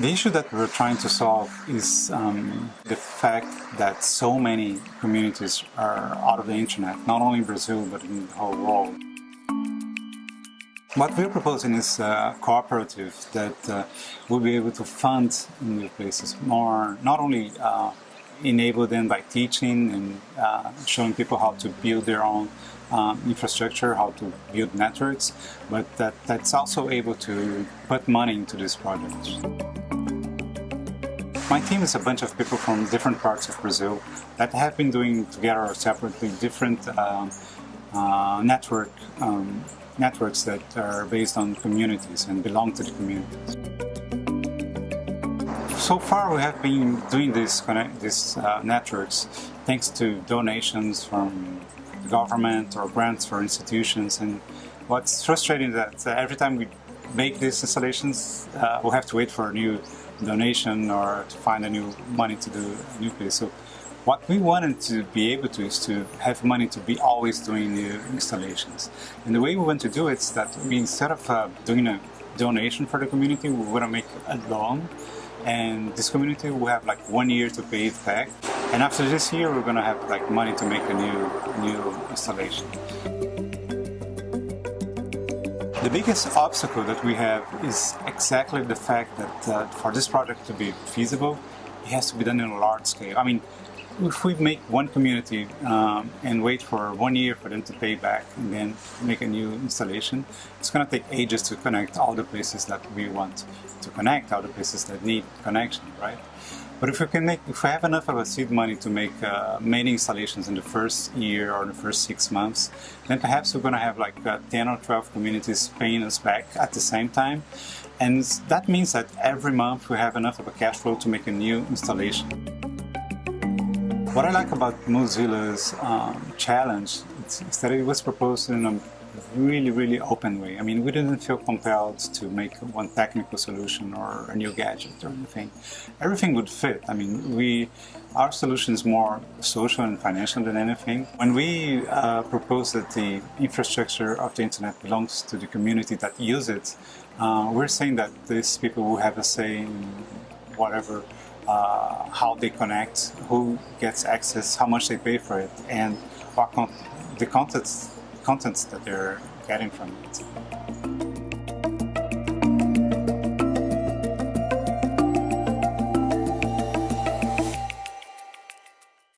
The issue that we're trying to solve is um, the fact that so many communities are out of the internet, not only in Brazil, but in the whole world. What we're proposing is a cooperative that uh, will be able to fund new places more, not only uh, enable them by teaching and uh, showing people how to build their own um, infrastructure, how to build networks, but that, that's also able to put money into these projects. My team is a bunch of people from different parts of Brazil that have been doing together or separately different um, uh, network um, networks that are based on communities and belong to the communities. So far we have been doing these, these uh, networks thanks to donations from the government or grants for institutions and what's frustrating is that uh, every time we make these installations uh, we'll have to wait for a new donation or to find a new money to do a new place. So what we wanted to be able to is to have money to be always doing new installations. And the way we want to do it is that we, instead of uh, doing a donation for the community, we want to make a loan and this community will have like one year to pay it back. And after this year, we're going to have like money to make a new, new installation. The biggest obstacle that we have is exactly the fact that uh, for this project to be feasible, it has to be done in a large scale. I mean, if we make one community um, and wait for one year for them to pay back and then make a new installation, it's going to take ages to connect all the places that we want to connect, all the places that need connection, right? But if we can make, if we have enough of a seed money to make uh, many installations in the first year or the first six months, then perhaps we're going to have like uh, 10 or 12 communities paying us back at the same time. And that means that every month we have enough of a cash flow to make a new installation. What I like about Mozilla's um, challenge is that it was proposed in a really, really open way. I mean, we didn't feel compelled to make one technical solution or a new gadget or anything. Everything would fit. I mean, we, our solution is more social and financial than anything. When we uh, propose that the infrastructure of the internet belongs to the community that use it, uh, we're saying that these people will have a say in whatever uh, how they connect, who gets access, how much they pay for it, and what con the contents contents that they're getting from it.